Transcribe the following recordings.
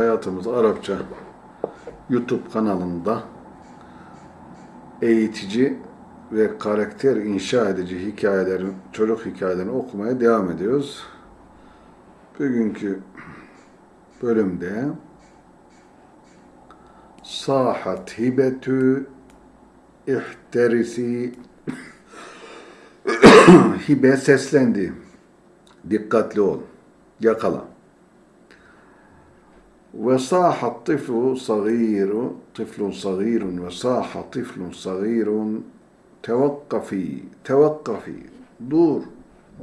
Hayatımız Arapça YouTube kanalında eğitici ve karakter inşa edici hikayelerin, çocuk hikayelerini okumaya devam ediyoruz. Bugünkü bölümde Sahat hibetü ihterisi hibe seslendi. Dikkatli ol. Yakala. وصاح الطفل صغير طفل صغير وصاح طفل صغير توقفي توقفي دور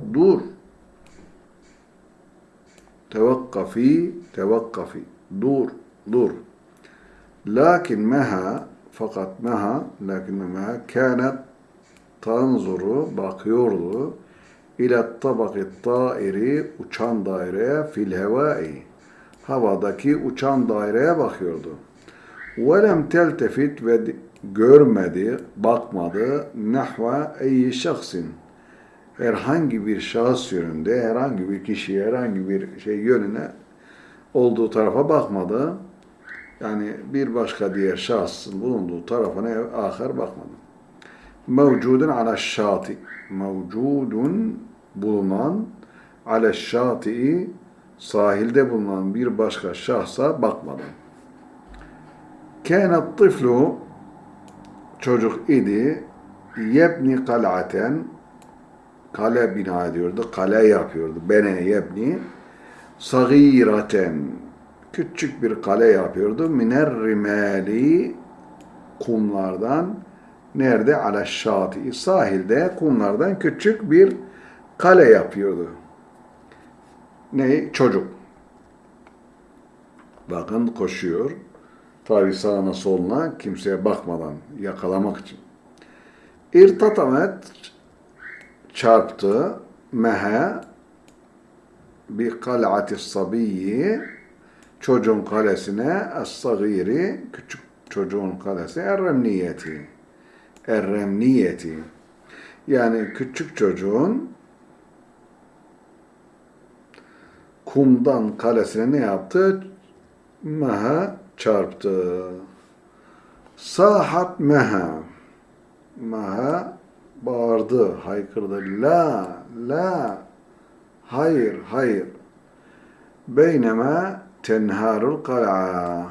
دور توقفي توقفي دور دور لكن مها fakat Meha lakin Meha kânet tanzuru bakıyordu ila tabaki tairi uçan daireye fil hevai havadaki uçan daireye bakıyordu. Velem teltefit ve görmedi, bakmadı nahva eyyi şahsin herhangi bir şahıs yönünde, herhangi bir kişi, herhangi bir şey yönüne olduğu tarafa bakmadı. Yani bir başka diğer şahsın bulunduğu tarafına ahir bakmadı. Mevcudun ala şati. Mevcudun bulunan ala şati'i sahilde bulunan bir başka şahsa bakmadı. Kânet tıflu çocuk idi yebni kal'aten kale bina ediyordu, kale yapıyordu. Bene yebni sagiraten küçük bir kale yapıyordu. Miner rimali kumlardan nerede? Ala sahilde kumlardan küçük bir kale yapıyordu. Ne? Çocuk. Bakın koşuyor. Tabi sağına soluna kimseye bakmadan yakalamak için. İrtatamet çarptı mehe bir kal'ati sabiyyi çocuğun kalesine es-sagiri küçük çocuğun kalesi erremniyeti erremniyeti yani küçük çocuğun kumdan kalesine ne yaptı? Meha çarptı. Sahat meha. Meha bağırdı, haykırdı. La, la, hayır, hayır. Beyneme tenharul kala.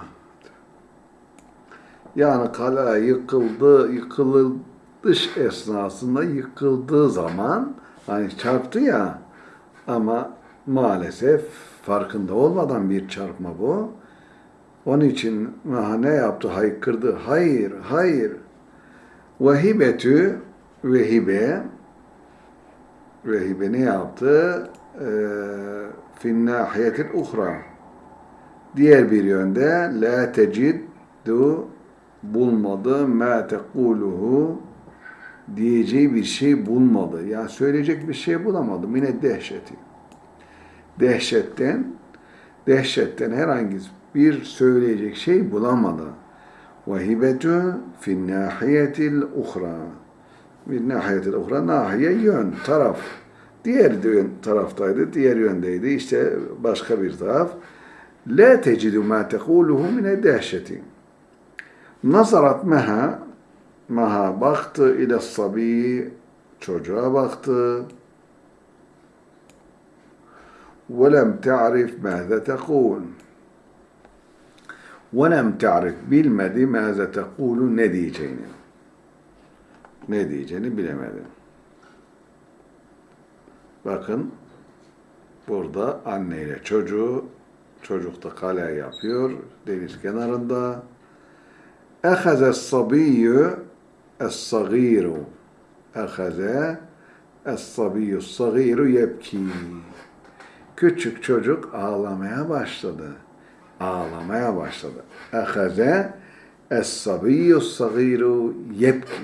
Yani kala yıkıldı, yıkılış esnasında yıkıldığı zaman hani çarptı ya ama maalesef farkında olmadan bir çarpma bu. Onun için ne yaptı? Haykırdı. Hayır, hayır. Vehibetü vehibe vehibe ne yaptı? Ee, fin nahiyetil uhra diğer bir yönde la teciddu bulmadı ma tekuluhu diyeceği bir şey bulmadı. Yani söyleyecek bir şey bulamadı. Mine dehşeti dehşetten dehşetten herhangi bir söyleyecek şey bulamadı. Ve hibetu fin nahiyetil uhra. Bir nahiyetil uhra nahiye yön, taraf. Diğer yön taraftaydı, diğer yöndeydi. İşte başka bir taraf. La tecidu ma tekuluhu mine dehşeti. Nazarat meha Maha baktı ile sabi çocuğa baktı. ولم تعرف ماذا تقول ولم تعرف bilmedi ماذا تقول ne diyeceğini ne diyeceğini bilemedi. Bakın burada anne ile çocuğu çocuk da kale yapıyor deniz kenarında. Ehaze sabiyyü es-sagiru Ehaze es-sabiyyü es-sagiru yebki küçük çocuk ağlamaya başladı. Ağlamaya başladı. Ehaze es-sabiyyü sagiru yebki.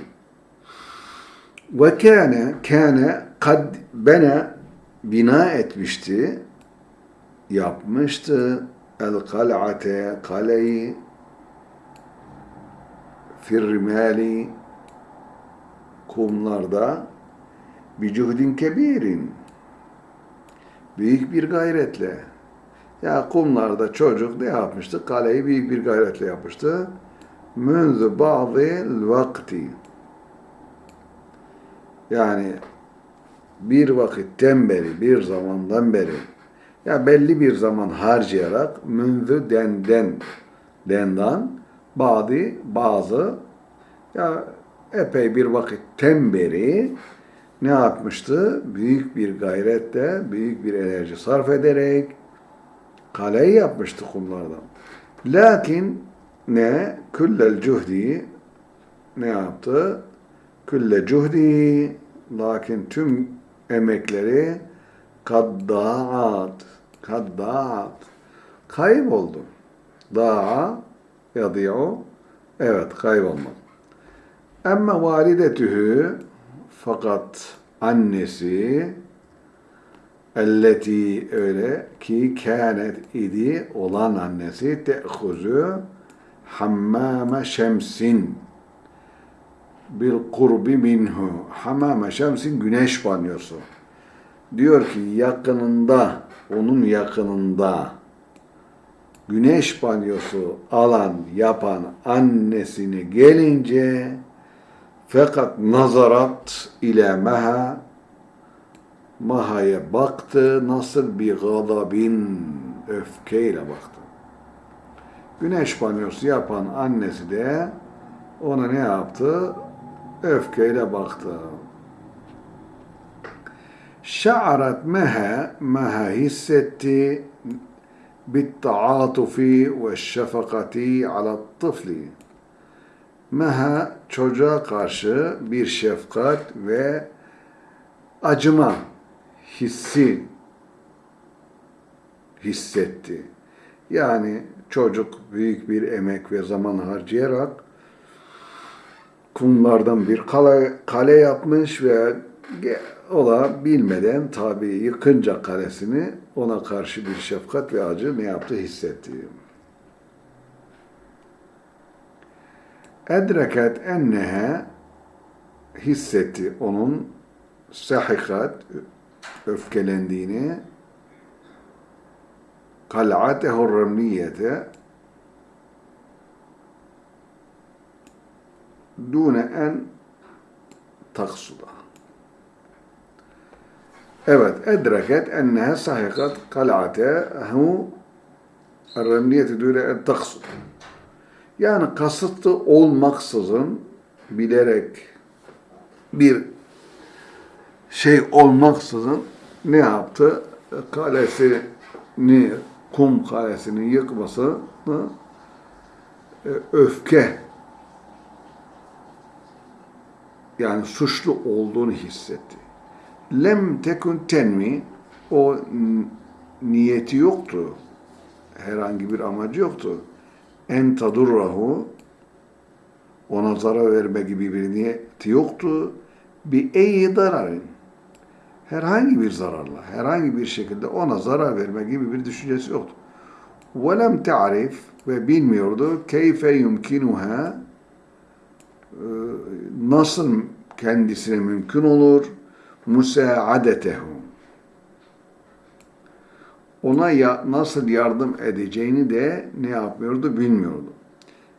Ve kâne, kâne kad bene bina etmişti, yapmıştı el kal'ate kaleyi firrimali kumlarda bir cuhdin kebirin büyük bir gayretle Ya kumlarda çocuk ne yapmıştı? Kaleyi büyük bir gayretle yapmıştı. Münzü bazı vakti. Yani bir vakitten beri, bir zamandan beri ya belli bir zaman harcayarak münzü denden dendan bazı bazı ya epey bir vakitten beri ne yapmıştı? Büyük bir gayretle, büyük bir enerji sarf ederek kaleyi yapmıştı kumlardan. Lakin ne? Küllel cuhdi ne yaptı? Külle cuhdi lakin tüm emekleri kaddaat kaddaat kayboldu. Da'a yadi'u evet kaybolmak. Ama validetühü fakat annesi elleti öyle ki kânet idi olan annesi te'huzu hammame şemsin. Bil kurbi minhu hammame şemsin güneş banyosu. Diyor ki yakınında onun yakınında güneş banyosu alan yapan annesini gelince fakat nazarat ile meha Maha'ya baktı nasıl bir gadabin öfkeyle baktı. Güneş banyosu yapan annesi de ona ne yaptı? Öfkeyle baktı. Şa'arat meha, meha hissetti bitta'atufi ve şefakati ala tıfli. Meha çocuğa karşı bir şefkat ve acıma hissi hissetti. Yani çocuk büyük bir emek ve zaman harcayarak kumlardan bir kale, kale yapmış ve o da bilmeden tabi yıkınca kalesini ona karşı bir şefkat ve acı ne yaptı hissetti. Edreket ennehe hissetti onun sahikat öfkelendiğini kal'atehu remniyete dune en taksuda. Evet, edreket ennehe sahikat kal'atehu remniyete dune en taksuda. Yani kasıtlı olmaksızın bilerek bir şey olmaksızın ne yaptı? Kalesini, kum kalesini yıkmasını e, öfke yani suçlu olduğunu hissetti. Lem tekun tenmi o niyeti yoktu. Herhangi bir amacı yoktu En tadurrahu ona zarar verme gibi bir niyeti yoktu. Bir eyi dararın herhangi bir zararla, herhangi bir şekilde ona zarar verme gibi bir düşüncesi yoktu. وَلَمْ تَعْرِفْ ve bilmiyordu keyfe yumkinuha nasıl kendisine mümkün olur musaadetehu ona ya, nasıl yardım edeceğini de ne yapmıyordu bilmiyordu.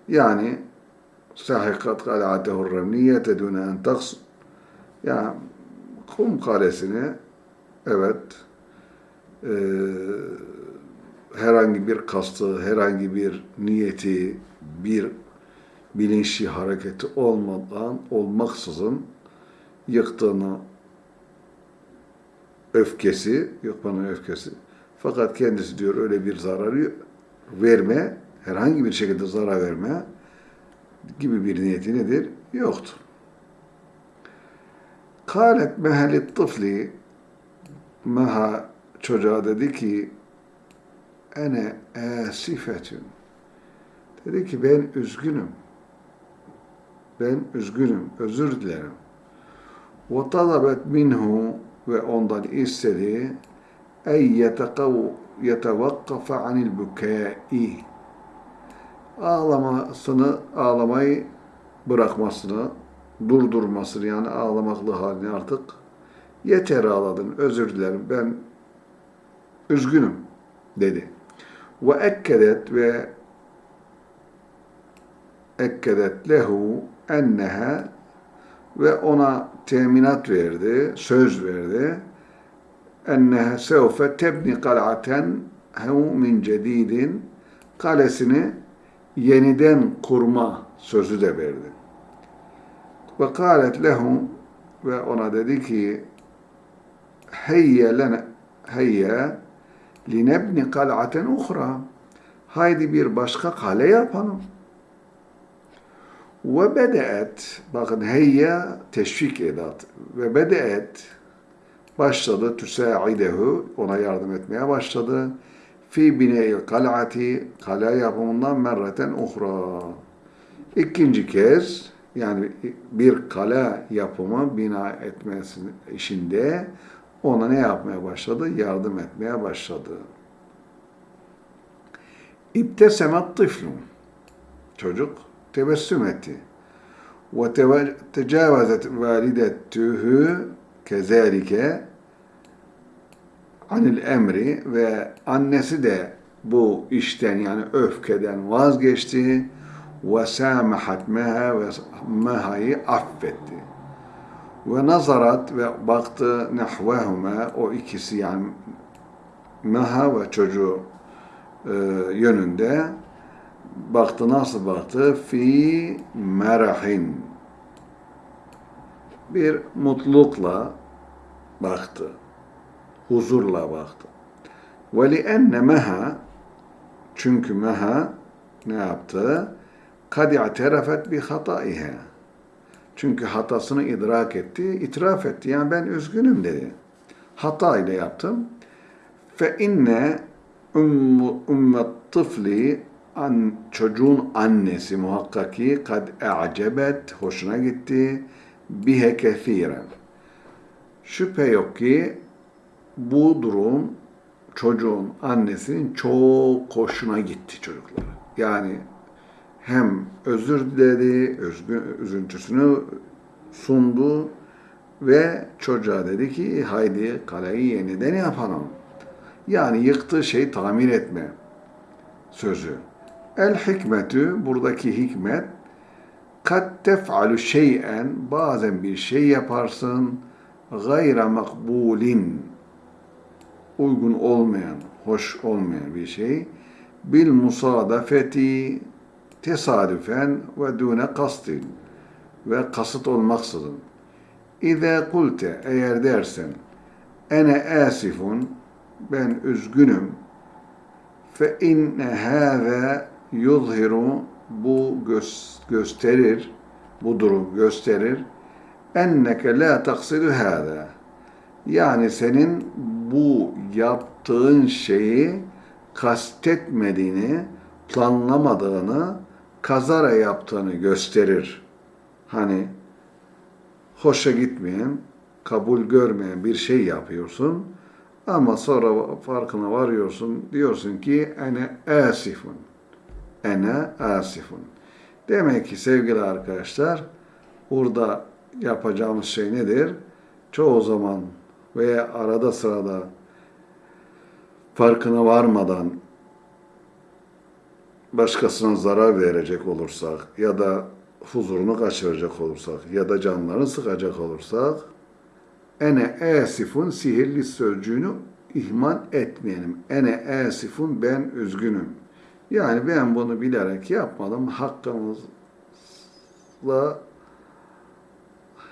Yani sahikat kal'atehu remniyete dune en taks ya kum kalesini evet e, herhangi bir kastı, herhangi bir niyeti, bir bilinçli hareketi olmadan, olmaksızın yıktığını öfkesi, yıkmanın öfkesi. Fakat kendisi diyor öyle bir zararı verme, herhangi bir şekilde zarar verme gibi bir niyeti nedir? Yoktur. Kalet mehelit tıfli Meha çocuğa dedi ki ene esifetün dedi ki ben üzgünüm. Ben üzgünüm. Özür dilerim. Ve talabet minhu ve ondan istedi ey yetevakkafe anil bükâi ağlamasını ağlamayı bırakmasını durdurmasını yani ağlamaklı halini artık yeter ağladın, özür dilerim, ben üzgünüm dedi. Ve ekkedet ve ekkedet lehu enneha ve ona teminat verdi, söz verdi. Enneha sevfe tebni kal'aten hu min cedidin kalesini yeniden kurma sözü de verdi. Ve kâlet lehu ve ona dedi ki heyye lene heyye linebni kal'aten uhra haydi bir başka kale yapalım. Ve bedeet, bakın heyye teşvik edat. Ve bedeet başladı tüsa'idehu, ona yardım etmeye başladı. Fi bine'il kal'ati, kale yapımından merreten uhra. İkinci kez, yani bir kale yapımı bina etmesi işinde ona ne yapmaya başladı? Yardım etmeye başladı. İbtesemet tıflun. Çocuk tebessüm etti. Ve tecavazet validetühü kezalike anil emri ve annesi de bu işten yani öfkeden vazgeçti ve samahat meha ve mehayı affetti. Ve nazarat ve baktı nehvehuma o ikisi yani meha ve çocuğu e, yönünde baktı nasıl baktı? Fi merahin. Bir mutlulukla baktı. Huzurla baktı. Ve li enne meha çünkü meha ne yaptı? Kad i'terafet bi hataiha. Çünkü hatasını idrak etti, itiraf etti. Yani ben üzgünüm dedi. Hata ile yaptım. Fe inne ummet tıfli an, çocuğun annesi muhakkak ki kad e'cebet hoşuna gitti bihe kethiren. Şüphe yok ki bu durum çocuğun annesinin çok hoşuna gitti çocuklara. Yani hem özür diledi, özgü, üzüntüsünü sundu ve çocuğa dedi ki haydi kaleyi yeniden yapalım. Yani yıktığı şeyi tamir etme sözü. El hikmetü buradaki hikmet kat tef'alu şey'en bazen bir şey yaparsın gayra makbulin uygun olmayan, hoş olmayan bir şey bil musadafeti tesadüfen ve dune kastin ve kasıt olmaksızın. İze kulte eğer dersen ene asifun ben üzgünüm fe inne hâze yuzhiru bu gösterir bu durum gösterir enneke la taksidu hâze yani senin bu yaptığın şeyi kastetmediğini, planlamadığını, kazara yaptığını gösterir. Hani hoşa gitmeyen, kabul görmeyen bir şey yapıyorsun ama sonra farkına varıyorsun, diyorsun ki ene asifun. Ene asifun. Demek ki sevgili arkadaşlar, burada yapacağımız şey nedir? Çoğu zaman veya arada sırada farkına varmadan başkasına zarar verecek olursak ya da huzurunu kaçıracak olursak ya da canlarını sıkacak olursak ene esifun sihirli sözcüğünü ihmal etmeyelim. Ene esifun ben üzgünüm. Yani ben bunu bilerek yapmadım. Hakkımızla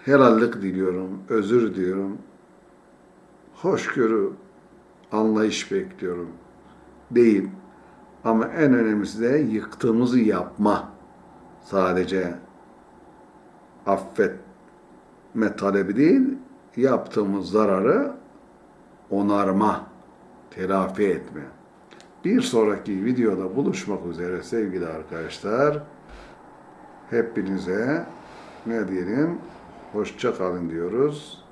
helallik diliyorum, özür diliyorum. Hoşgörü, anlayış bekliyorum. Değil. Ama en önemlisi de yıktığımızı yapma. Sadece affetme talebi değil, yaptığımız zararı onarma, telafi etme. Bir sonraki videoda buluşmak üzere sevgili arkadaşlar. Hepinize ne diyelim? Hoşça kalın diyoruz.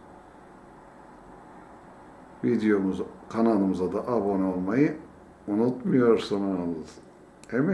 Videomuz kanalımıza da abone olmayı unutmuyorsunuz. Emin